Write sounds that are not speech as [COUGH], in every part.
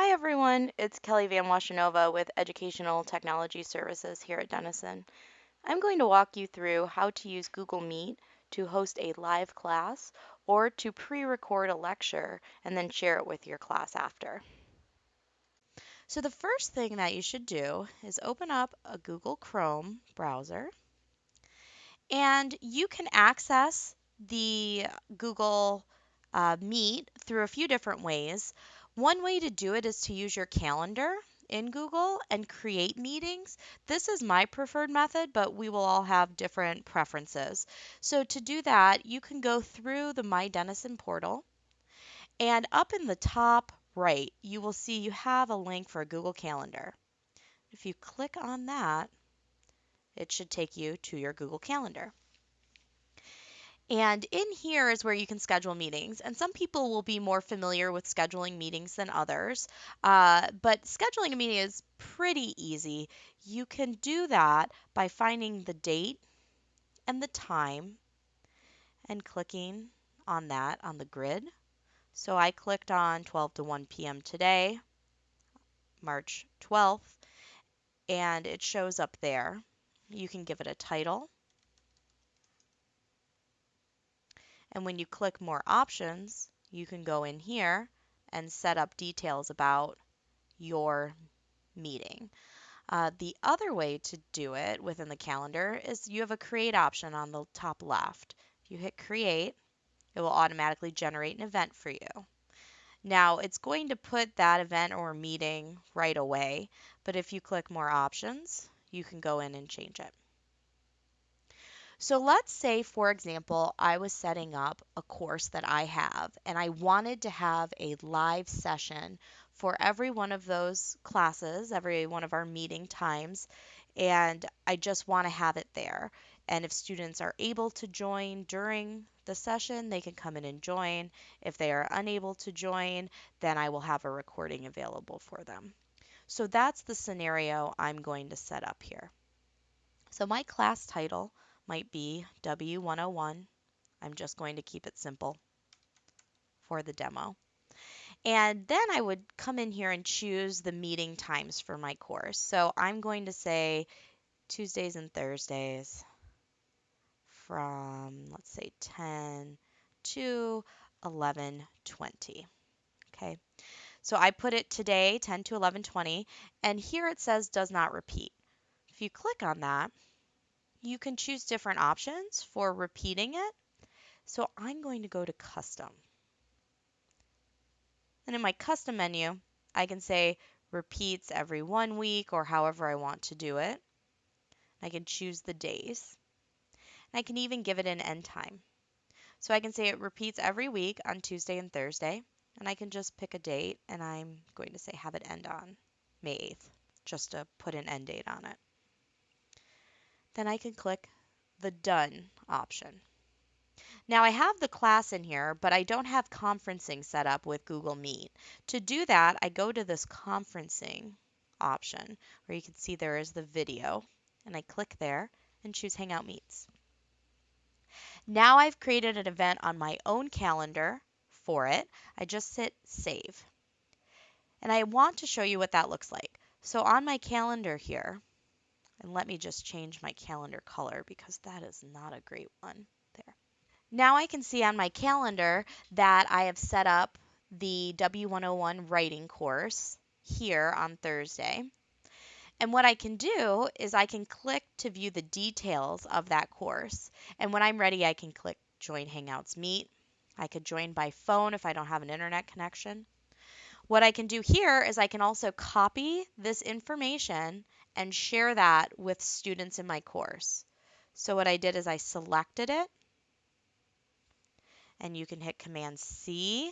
Hi everyone, it's Kelly Van Washenova with Educational Technology Services here at Denison. I'm going to walk you through how to use Google Meet to host a live class or to pre-record a lecture and then share it with your class after. So the first thing that you should do is open up a Google Chrome browser and you can access the Google uh, Meet through a few different ways. One way to do it is to use your calendar in Google and create meetings. This is my preferred method, but we will all have different preferences. So to do that, you can go through the My Denison portal and up in the top right, you will see you have a link for a Google Calendar. If you click on that, it should take you to your Google Calendar. And in here is where you can schedule meetings. And some people will be more familiar with scheduling meetings than others. Uh, but scheduling a meeting is pretty easy. You can do that by finding the date and the time and clicking on that on the grid. So I clicked on 12 to 1 p.m. today, March 12th, and it shows up there. You can give it a title And when you click more options, you can go in here and set up details about your meeting. Uh, the other way to do it within the calendar is you have a create option on the top left. If you hit create, it will automatically generate an event for you. Now it's going to put that event or meeting right away, but if you click more options, you can go in and change it. So let's say, for example, I was setting up a course that I have and I wanted to have a live session for every one of those classes, every one of our meeting times, and I just want to have it there. And if students are able to join during the session, they can come in and join. If they are unable to join, then I will have a recording available for them. So that's the scenario I'm going to set up here. So my class title might be W101. I'm just going to keep it simple for the demo. And then I would come in here and choose the meeting times for my course. So I'm going to say Tuesdays and Thursdays from, let's say, 10 to 11:20. Okay. So I put it today 10 to 11:20 and here it says does not repeat. If you click on that, you can choose different options for repeating it. So I'm going to go to custom. And in my custom menu, I can say repeats every one week or however I want to do it. I can choose the days. And I can even give it an end time. So I can say it repeats every week on Tuesday and Thursday. And I can just pick a date and I'm going to say have it end on May 8th just to put an end date on it then I can click the Done option. Now I have the class in here, but I don't have conferencing set up with Google Meet. To do that, I go to this conferencing option where you can see there is the video and I click there and choose Hangout Meets. Now I've created an event on my own calendar for it. I just hit save. And I want to show you what that looks like. So on my calendar here, and let me just change my calendar color because that is not a great one there. Now I can see on my calendar that I have set up the W101 writing course here on Thursday. And what I can do is I can click to view the details of that course. And when I'm ready, I can click Join Hangouts Meet. I could join by phone if I don't have an internet connection. What I can do here is I can also copy this information and share that with students in my course. So what I did is I selected it and you can hit Command C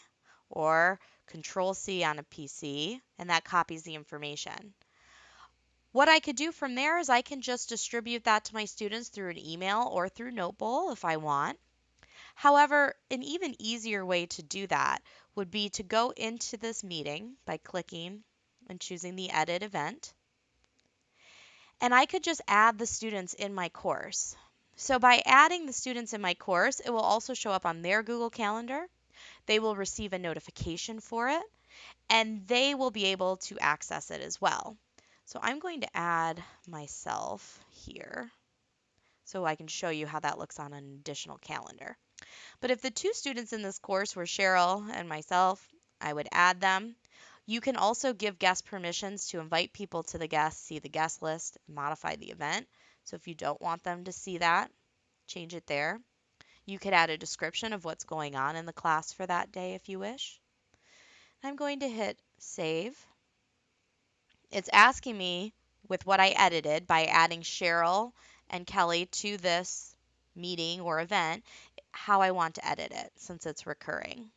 or Control C on a PC and that copies the information. What I could do from there is I can just distribute that to my students through an email or through Notebowl if I want. However, an even easier way to do that would be to go into this meeting by clicking and choosing the edit event and I could just add the students in my course. So by adding the students in my course, it will also show up on their Google Calendar. They will receive a notification for it. and they will be able to access it as well. So I'm going to add myself here so I can show you how that looks on an additional calendar. But if the two students in this course were Cheryl and myself, I would add them. You can also give guest permissions to invite people to the guest, see the guest list, modify the event. So if you don't want them to see that, change it there. You could add a description of what's going on in the class for that day if you wish. I'm going to hit save. It's asking me with what I edited by adding Cheryl and Kelly to this meeting or event how I want to edit it since it's recurring.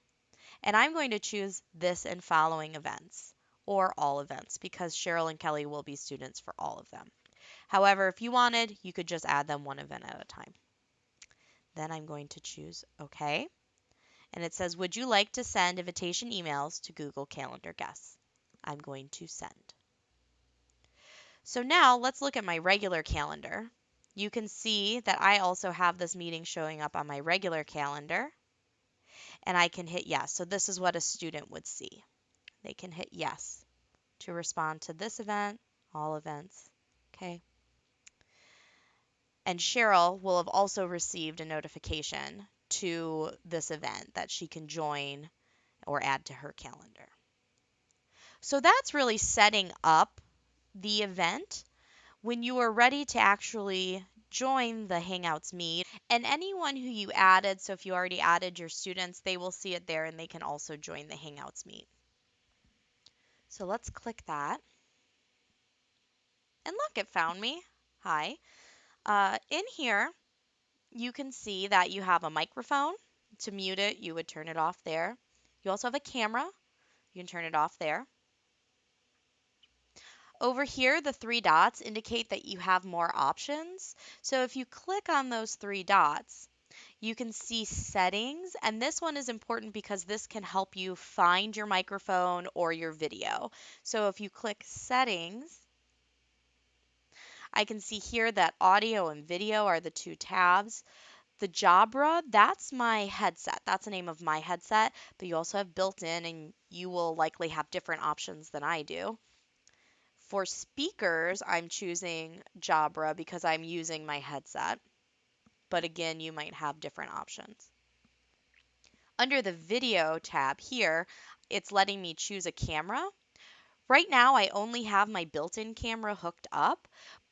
And I'm going to choose this and following events or all events because Cheryl and Kelly will be students for all of them. However, if you wanted, you could just add them one event at a time. Then I'm going to choose OK. And it says, Would you like to send invitation emails to Google Calendar guests? I'm going to send. So now let's look at my regular calendar. You can see that I also have this meeting showing up on my regular calendar. And I can hit yes. So this is what a student would see. They can hit yes to respond to this event, all events. Okay. And Cheryl will have also received a notification to this event that she can join or add to her calendar. So that's really setting up the event when you are ready to actually join the Hangouts meet. And anyone who you added, so if you already added your students, they will see it there and they can also join the Hangouts meet. So let's click that. And look, it found me. Hi. Uh, in here, you can see that you have a microphone. To mute it, you would turn it off there. You also have a camera. You can turn it off there. Over here, the three dots indicate that you have more options. So if you click on those three dots, you can see settings, and this one is important because this can help you find your microphone or your video. So if you click settings, I can see here that audio and video are the two tabs. The Jabra, that's my headset. That's the name of my headset, but you also have built in, and you will likely have different options than I do. For speakers, I'm choosing Jabra because I'm using my headset. But again, you might have different options. Under the video tab here, it's letting me choose a camera. Right now, I only have my built-in camera hooked up,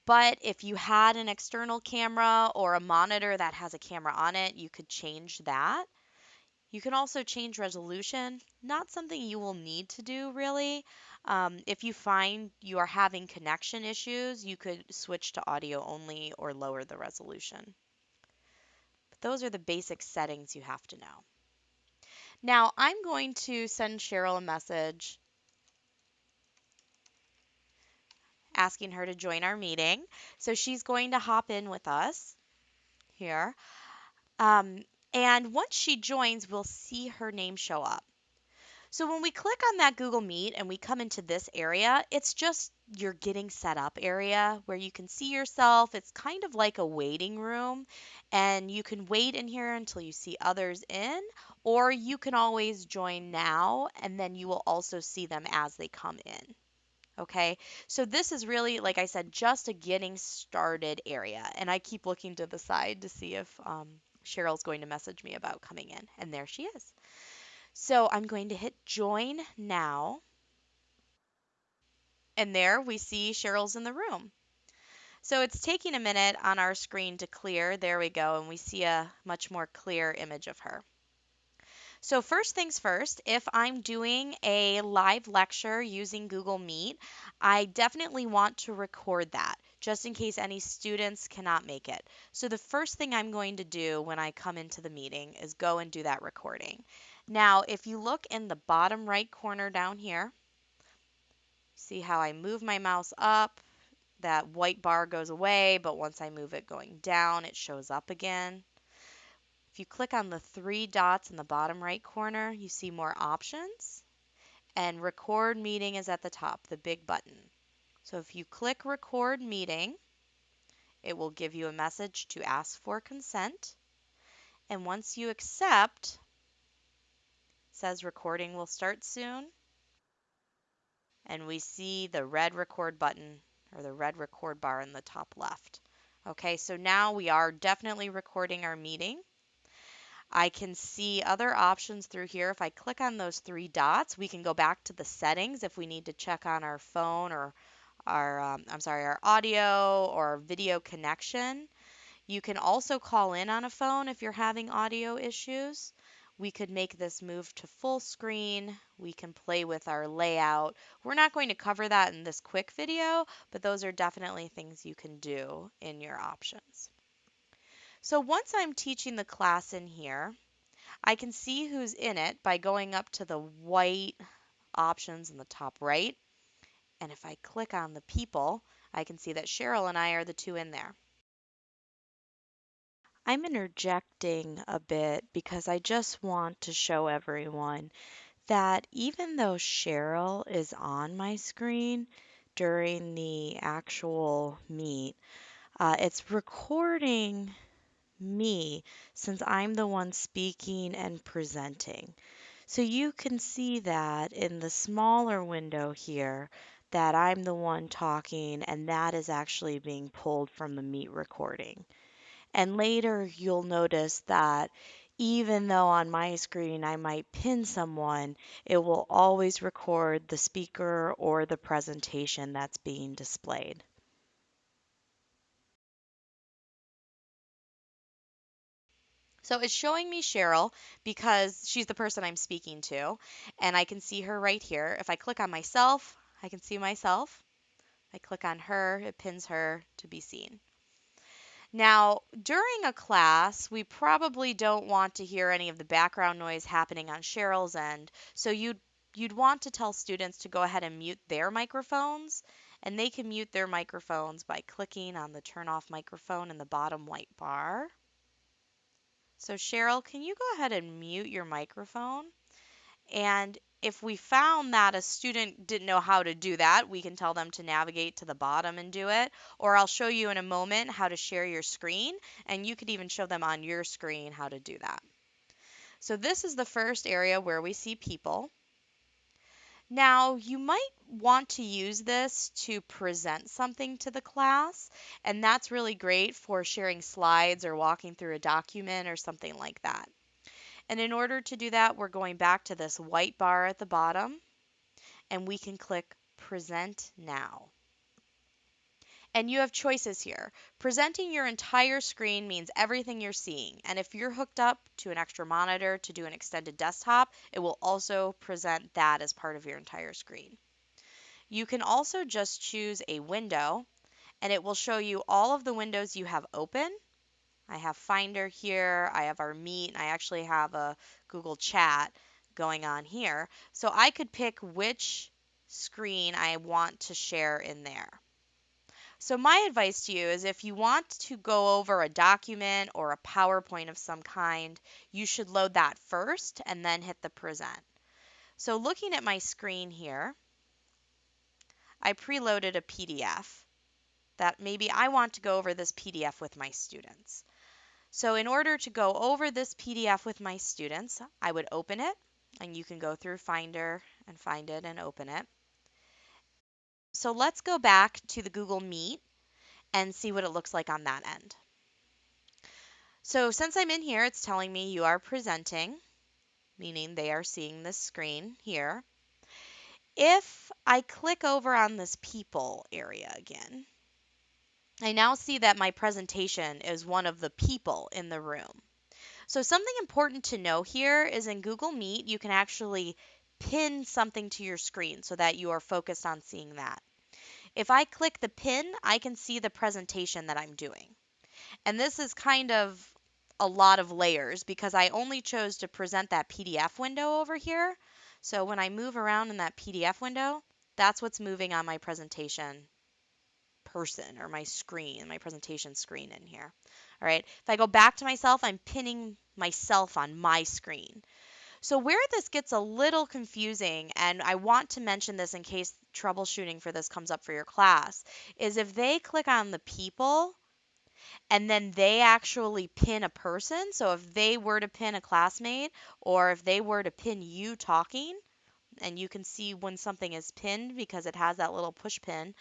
but if you had an external camera or a monitor that has a camera on it, you could change that. You can also change resolution, not something you will need to do really. Um, if you find you are having connection issues, you could switch to audio only or lower the resolution. But those are the basic settings you have to know. Now I'm going to send Cheryl a message asking her to join our meeting. So she's going to hop in with us here. Um, and once she joins, we'll see her name show up. So when we click on that Google Meet and we come into this area, it's just your getting set up area where you can see yourself. It's kind of like a waiting room, and you can wait in here until you see others in, or you can always join now, and then you will also see them as they come in. Okay, so this is really, like I said, just a getting started area. And I keep looking to the side to see if um, Cheryl's going to message me about coming in. And there she is. So I'm going to hit join now. And there we see Cheryl's in the room. So it's taking a minute on our screen to clear. There we go. And we see a much more clear image of her. So first things first, if I'm doing a live lecture using Google Meet, I definitely want to record that just in case any students cannot make it. So the first thing I'm going to do when I come into the meeting is go and do that recording. Now, if you look in the bottom right corner down here, see how I move my mouse up, that white bar goes away, but once I move it going down, it shows up again. If you click on the three dots in the bottom right corner, you see more options. And record meeting is at the top, the big button. So if you click record meeting, it will give you a message to ask for consent. And once you accept, says recording will start soon. and we see the red record button or the red record bar in the top left. Okay, so now we are definitely recording our meeting. I can see other options through here. If I click on those three dots, we can go back to the settings if we need to check on our phone or our, um, I'm sorry, our audio or video connection. You can also call in on a phone if you're having audio issues. We could make this move to full screen. We can play with our layout. We're not going to cover that in this quick video, but those are definitely things you can do in your options. So once I'm teaching the class in here, I can see who's in it by going up to the white options in the top right. And if I click on the people, I can see that Cheryl and I are the two in there. I'm interjecting a bit because I just want to show everyone that even though Cheryl is on my screen during the actual meet, uh, it's recording me since I'm the one speaking and presenting. So you can see that in the smaller window here that I'm the one talking and that is actually being pulled from the meet recording. And later you'll notice that even though on my screen I might pin someone, it will always record the speaker or the presentation that's being displayed. So it's showing me Cheryl because she's the person I'm speaking to, and I can see her right here. If I click on myself, I can see myself. I click on her, it pins her to be seen. Now, during a class, we probably don't want to hear any of the background noise happening on Cheryl's end, so you'd you'd want to tell students to go ahead and mute their microphones, and they can mute their microphones by clicking on the turn off microphone in the bottom white bar. So Cheryl, can you go ahead and mute your microphone? And if we found that a student didn't know how to do that, we can tell them to navigate to the bottom and do it. Or I'll show you in a moment how to share your screen, and you could even show them on your screen how to do that. So this is the first area where we see people. Now, you might want to use this to present something to the class, and that's really great for sharing slides or walking through a document or something like that. And in order to do that, we're going back to this white bar at the bottom, and we can click Present Now. And you have choices here. Presenting your entire screen means everything you're seeing. And if you're hooked up to an extra monitor to do an extended desktop, it will also present that as part of your entire screen. You can also just choose a window and it will show you all of the windows you have open. I have Finder here, I have our Meet, and I actually have a Google Chat going on here. So I could pick which screen I want to share in there. So my advice to you is if you want to go over a document or a PowerPoint of some kind, you should load that first and then hit the present. So looking at my screen here, I preloaded a PDF that maybe I want to go over this PDF with my students. So in order to go over this PDF with my students, I would open it, and you can go through Finder and find it and open it. So let's go back to the Google Meet and see what it looks like on that end. So since I'm in here, it's telling me you are presenting, meaning they are seeing this screen here. If I click over on this people area again, I now see that my presentation is one of the people in the room. So something important to know here is in Google Meet, you can actually pin something to your screen so that you are focused on seeing that. If I click the pin, I can see the presentation that I'm doing. And this is kind of a lot of layers because I only chose to present that PDF window over here. So when I move around in that PDF window, that's what's moving on my presentation person or my screen, my presentation screen in here. All right. If I go back to myself, I'm pinning myself on my screen. So where this gets a little confusing, and I want to mention this in case troubleshooting for this comes up for your class, is if they click on the people and then they actually pin a person. So if they were to pin a classmate or if they were to pin you talking, and you can see when something is pinned because it has that little push pin.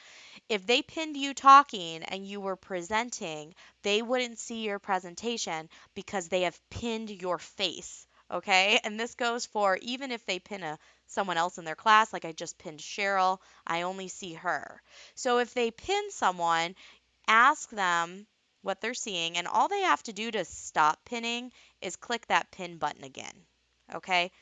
If they pinned you talking and you were presenting, they wouldn't see your presentation because they have pinned your face. Okay? [LAUGHS] And this goes for even if they pin a someone else in their class, like I just pinned Cheryl, I only see her. So if they pin someone, ask them what they're seeing, and all they have to do to stop pinning is click that pin button again. Okay?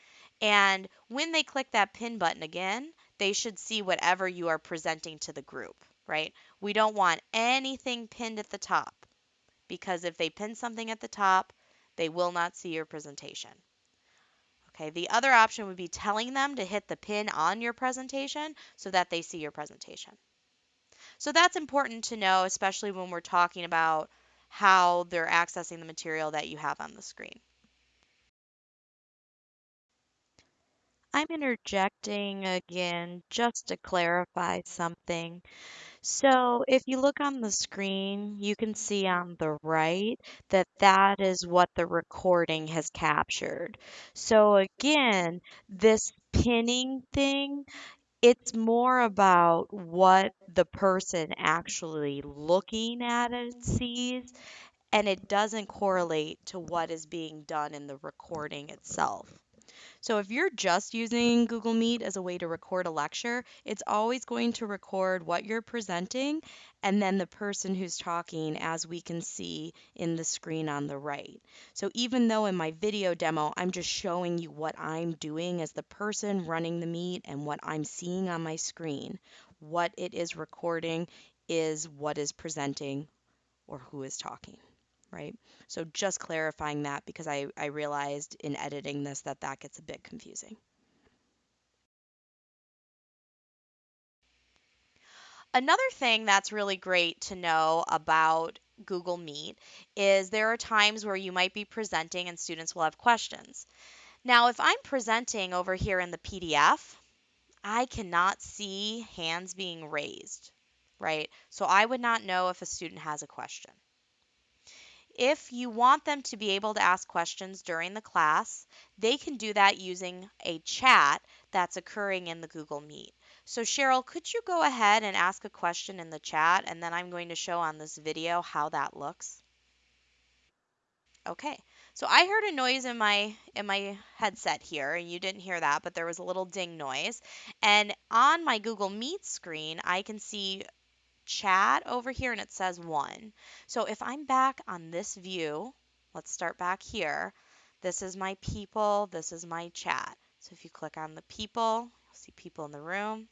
And when they click that pin button again, they should see whatever you are presenting to the group, right? We don't want anything pinned at the top because if they pin something at the top, they will not see your presentation. Okay, the other option would be telling them to hit the pin on your presentation so that they see your presentation. So that's important to know, especially when we're talking about how they're accessing the material that you have on the screen. I'm interjecting again just to clarify something. So if you look on the screen, you can see on the right that that is what the recording has captured. So again, this pinning thing, it's more about what the person actually looking at it sees, and it doesn't correlate to what is being done in the recording itself. So if you're just using Google Meet as a way to record a lecture, it's always going to record what you're presenting and then the person who's talking as we can see in the screen on the right. So even though in my video demo, I'm just showing you what I'm doing as the person running the meet and what I'm seeing on my screen, what it is recording is what is presenting or who is talking right? So just clarifying that because I, I realized in editing this that that gets a bit confusing. Another thing that's really great to know about Google Meet is there are times where you might be presenting and students will have questions. Now, if I'm presenting over here in the PDF, I cannot see hands being raised, right? So I would not know if a student has a question. If you want them to be able to ask questions during the class, they can do that using a chat that's occurring in the Google Meet. So Cheryl, could you go ahead and ask a question in the chat and then I'm going to show on this video how that looks. Okay, so I heard a noise in my in my headset here, and you didn't hear that, but there was a little ding noise. And on my Google Meet screen, I can see chat over here and it says one. So if I'm back on this view, let's start back here. This is my people, this is my chat. So if you click on the people, you'll see people in the room.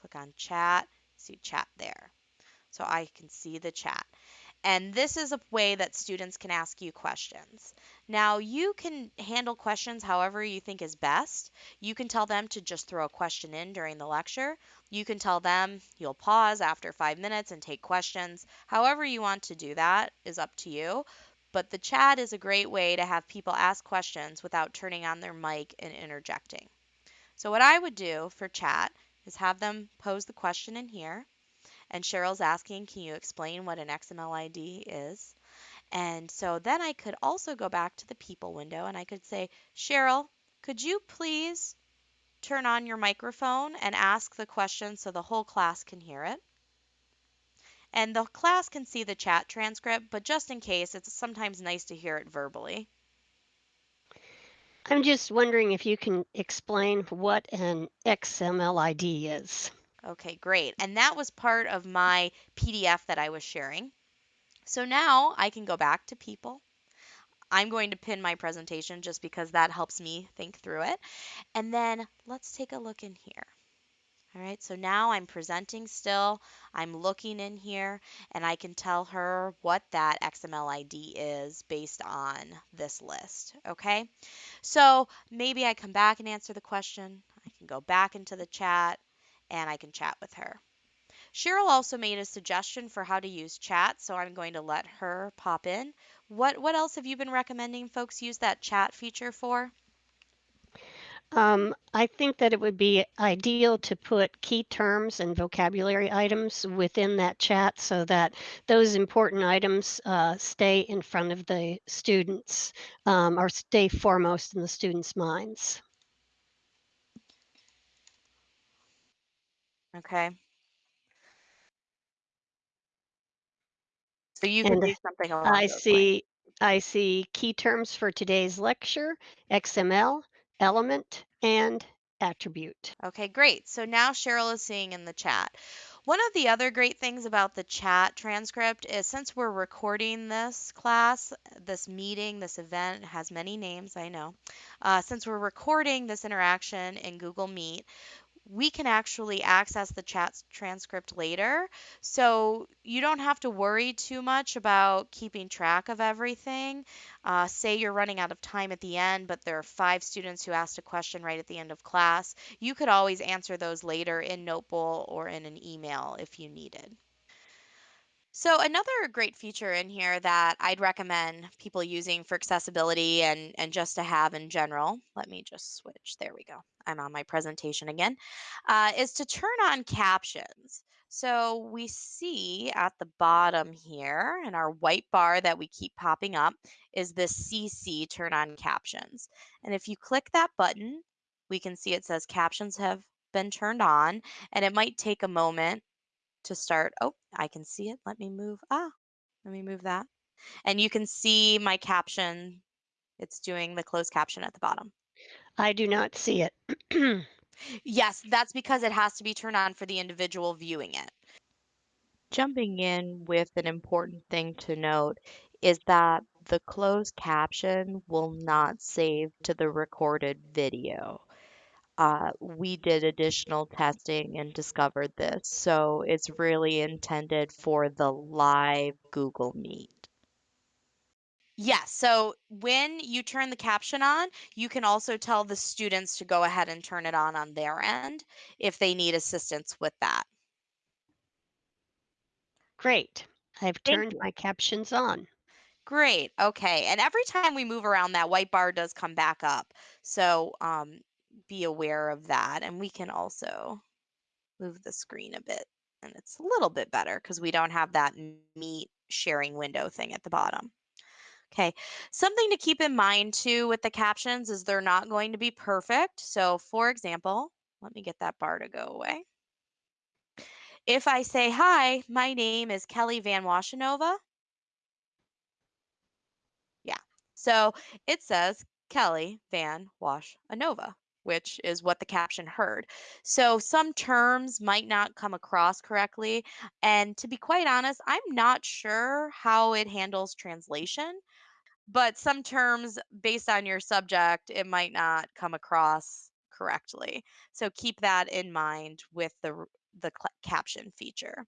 Click on chat, see chat there. So I can see the chat. And this is a way that students can ask you questions. Now, you can handle questions however you think is best. You can tell them to just throw a question in during the lecture. You can tell them you'll pause after five minutes and take questions. However, you want to do that is up to you. But the chat is a great way to have people ask questions without turning on their mic and interjecting. So, what I would do for chat is have them pose the question in here. And Cheryl's asking, can you explain what an XML ID is? And so then I could also go back to the people window and I could say, Cheryl, could you please turn on your microphone and ask the question so the whole class can hear it? And the class can see the chat transcript, but just in case, it's sometimes nice to hear it verbally. I'm just wondering if you can explain what an XML ID is. Okay, great. And that was part of my PDF that I was sharing. So now I can go back to people. I'm going to pin my presentation just because that helps me think through it. And then let's take a look in here. All right, so now I'm presenting still. I'm looking in here and I can tell her what that XML ID is based on this list. Okay, so maybe I come back and answer the question. I can go back into the chat and I can chat with her. Cheryl also made a suggestion for how to use chat, so I'm going to let her pop in. What what else have you been recommending folks use that chat feature for? Um, I think that it would be ideal to put key terms and vocabulary items within that chat so that those important items uh, stay in front of the students um, or stay foremost in the students' minds. Okay. So you could And do something along I those lines. see I see key terms for today's lecture, XML, element, and attribute. Okay, great. So now Cheryl is seeing in the chat. One of the other great things about the chat transcript is since we're recording this class, this meeting, this event has many names, I know. Uh, since we're recording this interaction in Google Meet, we can actually access the chat transcript later. So you don't have to worry too much about keeping track of everything. Uh, say you're running out of time at the end, but there are five students who asked a question right at the end of class. You could always answer those later in Notebowl or in an email if you needed. So another great feature in here that I'd recommend people using for accessibility and, and just to have in general, let me just switch, there we go, I'm on my presentation again, uh, is to turn on captions. So we see at the bottom here in our white bar that we keep popping up is the CC turn on captions. And if you click that button, we can see it says captions have been turned on and it might take a moment to start. Oh, I can see it. Let me move. Ah, let me move that. And you can see my caption. It's doing the closed caption at the bottom. I do not see it. [CLEARS THROAT] yes, that's because it has to be turned on for the individual viewing it. Jumping in with an important thing to note is that the closed caption will not save to the recorded video. Uh, we did additional testing and discovered this. So it's really intended for the live Google Meet. Yes, so when you turn the caption on, you can also tell the students to go ahead and turn it on on their end if they need assistance with that. Great. I've Thank turned you. my captions on. Great. Okay. And every time we move around, that white bar does come back up. So um, be aware of that. And we can also move the screen a bit. And it's a little bit better because we don't have that meet sharing window thing at the bottom. Okay, something to keep in mind too with the captions is they're not going to be perfect. So for example, let me get that bar to go away. If I say, hi, my name is Kelly Van Washenova. Yeah, so it says Kelly Van Washenova, which is what the caption heard. So some terms might not come across correctly. And to be quite honest, I'm not sure how it handles translation but some terms based on your subject it might not come across correctly so keep that in mind with the the caption feature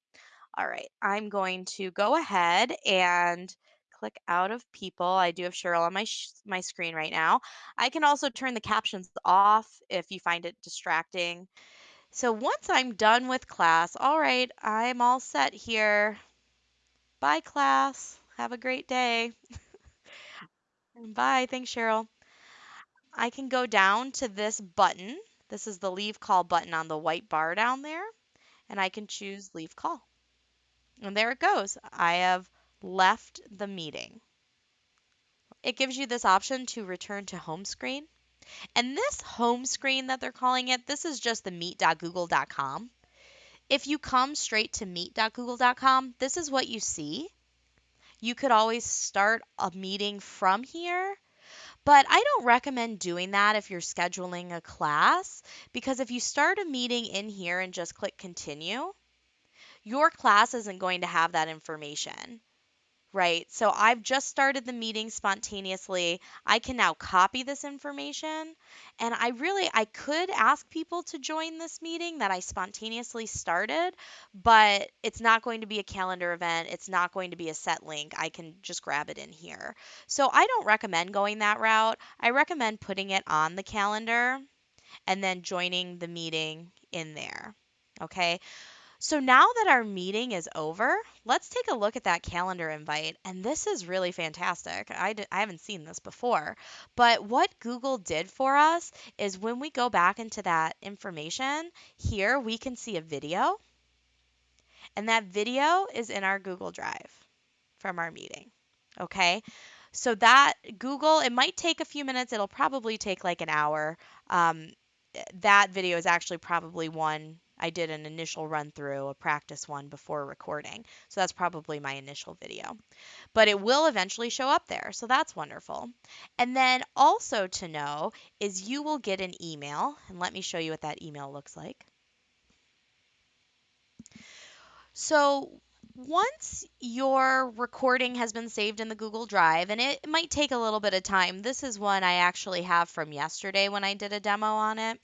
all right i'm going to go ahead and click out of people i do have cheryl on my my screen right now i can also turn the captions off if you find it distracting so once i'm done with class all right i'm all set here bye class have a great day [LAUGHS] Bye. Thanks, Cheryl. I can go down to this button. This is the leave call button on the white bar down there. And I can choose leave call. And there it goes. I have left the meeting. It gives you this option to return to home screen. And this home screen that they're calling it, this is just the meet.google.com. If you come straight to meet.google.com, this is what you see. You could always start a meeting from here but I don't recommend doing that if you're scheduling a class because if you start a meeting in here and just click continue, your class isn't going to have that information. Right. So I've just started the meeting spontaneously. I can now copy this information and I really I could ask people to join this meeting that I spontaneously started, but it's not going to be a calendar event. It's not going to be a set link. I can just grab it in here. So I don't recommend going that route. I recommend putting it on the calendar and then joining the meeting in there. Okay. So now that our meeting is over, let's take a look at that calendar invite. And this is really fantastic. I d- I haven't seen this before. But what Google did for us is when we go back into that information, here we can see a video. And that video is in our Google Drive from our meeting. Okay. So that Google, it might take a few minutes. It'll probably take like an hour. Um, that video is actually probably one I did an initial run through, a practice one before recording. So that's probably my initial video. But it will eventually show up there. So that's wonderful. And then also to know is you will get an email. And let me show you what that email looks like. So once your recording has been saved in the Google Drive, and it might take a little bit of time, this is one I actually have from yesterday when I did a demo on it.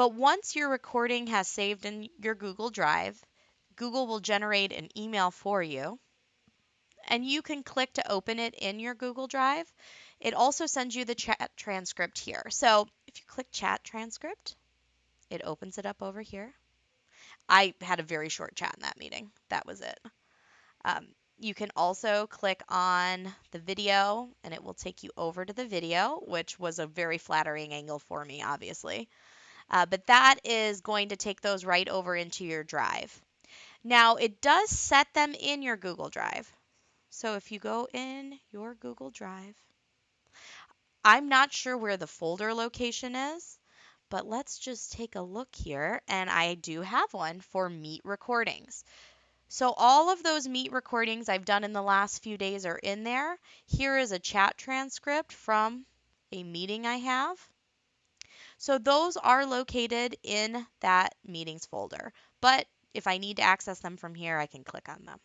But once your recording has saved in your Google Drive, Google will generate an email for you. And you can click to open it in your Google Drive. It also sends you the chat transcript here. So if you click chat transcript, it opens it up over here. I had a very short chat in that meeting. That was it. Um, you can also click on the video and it will take you over to the video, which was a very flattering angle for me, obviously. Uh, but that is going to take those right over into your drive. Now, it does set them in your Google Drive. So if you go in your Google Drive, I'm not sure where the folder location is, but let's just take a look here. And I do have one for meet recordings. So all of those meet recordings I've done in the last few days are in there. Here is a chat transcript from a meeting I have. So those are located in that meetings folder. But if I need to access them from here, I can click on them.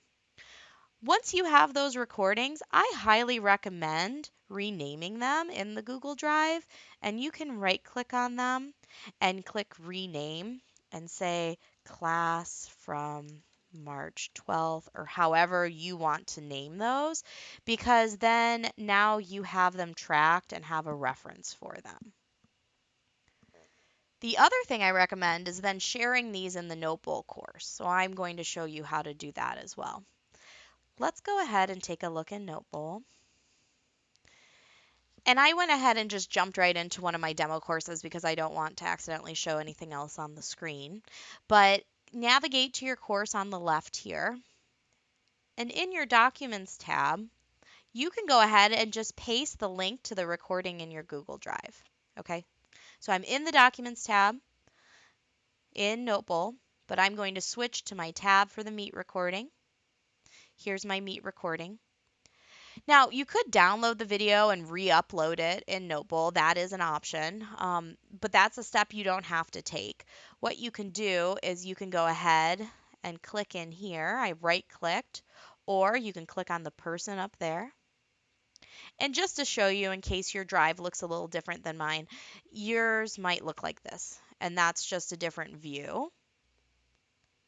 Once you have those recordings, I highly recommend renaming them in the Google Drive. And you can right click on them and click rename and say class from March 12th or however you want to name those because then now you have them tracked and have a reference for them. The other thing I recommend is then sharing these in the Notebowl course. So I'm going to show you how to do that as well. Let's go ahead and take a look in Notebowl. And I went ahead and just jumped right into one of my demo courses because I don't want to accidentally show anything else on the screen. But navigate to your course on the left here. And in your Documents tab, you can go ahead and just paste the link to the recording in your Google Drive. Okay, so I'm in the Documents tab in Notebowl, but I'm going to switch to my tab for the Meet recording. Here's my Meet recording. Now, you could download the video and re-upload it in Notebowl. That is an option, um, but that's a step you don't have to take. What you can do is you can go ahead and click in here. I right-clicked, or you can click on the person up there. And just to show you, in case your drive looks a little different than mine, yours might look like this, and that's just a different view.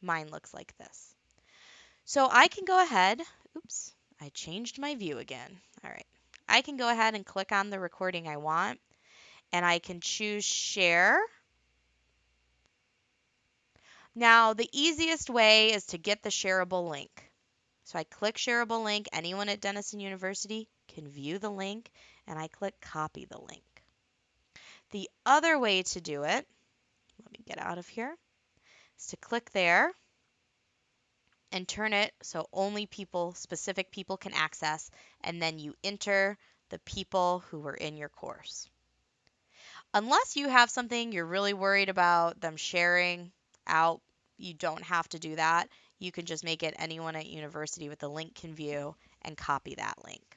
Mine looks like this. So I can go ahead, oops, I changed my view again. All right. I can go ahead and click on the recording I want and I can choose share. Now, the easiest way is to get the shareable link. So I click shareable link. Anyone at Denison University can view the link and I click copy the link. The other way to do it, let me get out of here, is to click there and turn it so only people, specific people can access, and then you enter the people who were in your course. Unless you have something you're really worried about them sharing out, you don't have to do that. You can just make it anyone at university with the link can view and copy that link.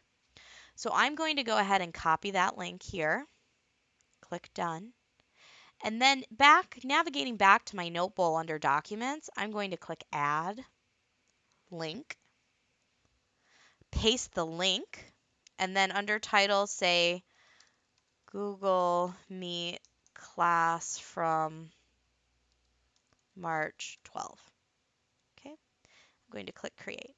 So I'm going to go ahead and copy that link here. Click done. And then back, navigating back to my Notebowl under Documents, I'm going to click Add link, paste the link, and then under title say Google Meet class from March 12. Okay, I'm going to click create.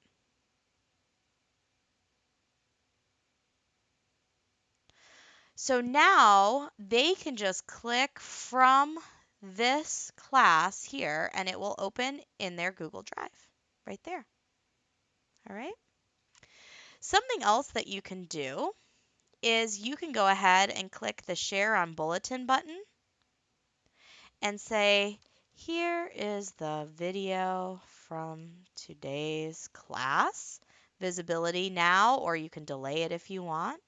So now they can just click from this class here and it will open in their Google Drive right there. All right. Something else that you can do is you can go ahead and click the share on bulletin button and say, here is the video from today's class, visibility now, or you can delay it if you want,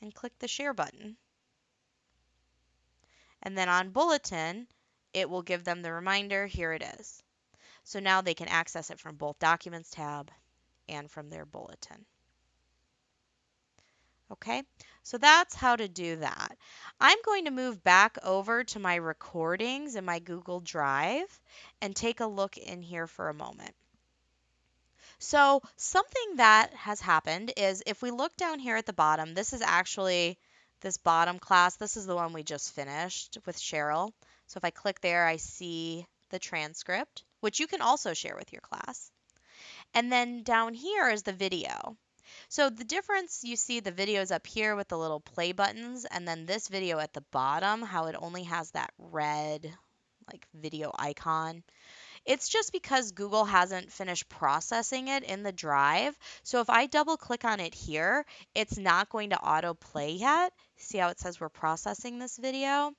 and click the share button. And then on bulletin, it will give them the reminder, here it is. So now they can access it from both Documents tab and from their bulletin. Okay, so that's how to do that. I'm going to move back over to my recordings in my Google Drive and take a look in here for a moment. So something that has happened is if we look down here at the bottom, this is actually this bottom class. This is the one we just finished with Cheryl. So if I click there, I see the transcript, which you can also share with your class. And then down here is the video. So the difference, you see the videos up here with the little play buttons, and then this video at the bottom, how it only has that red like video icon. It's just because Google hasn't finished processing it in the drive. So if I double click on it here, it's not going to auto play yet. See how it says we're processing this video?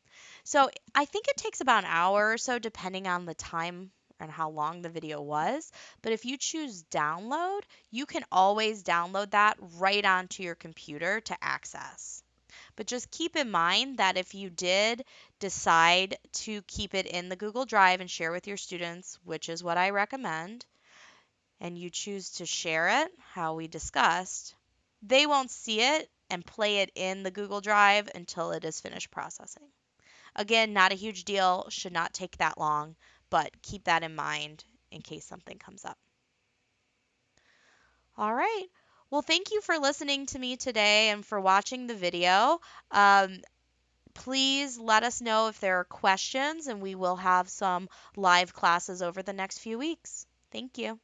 So I think it takes about an hour or so depending on the time and how long the video was. But if you choose download, you can always download that right onto your computer to access. But just keep in mind that if you did decide to keep it in the Google Drive and share with your students, which is what I recommend, and you choose to share it, how we discussed, they won't see it and play it in the Google Drive until it is finished processing. Again, not a huge deal, should not take that long, but keep that in mind in case something comes up. All right. Well, thank you for listening to me today and for watching the video. Um, please let us know if there are questions, and we will have some live classes over the next few weeks. Thank you.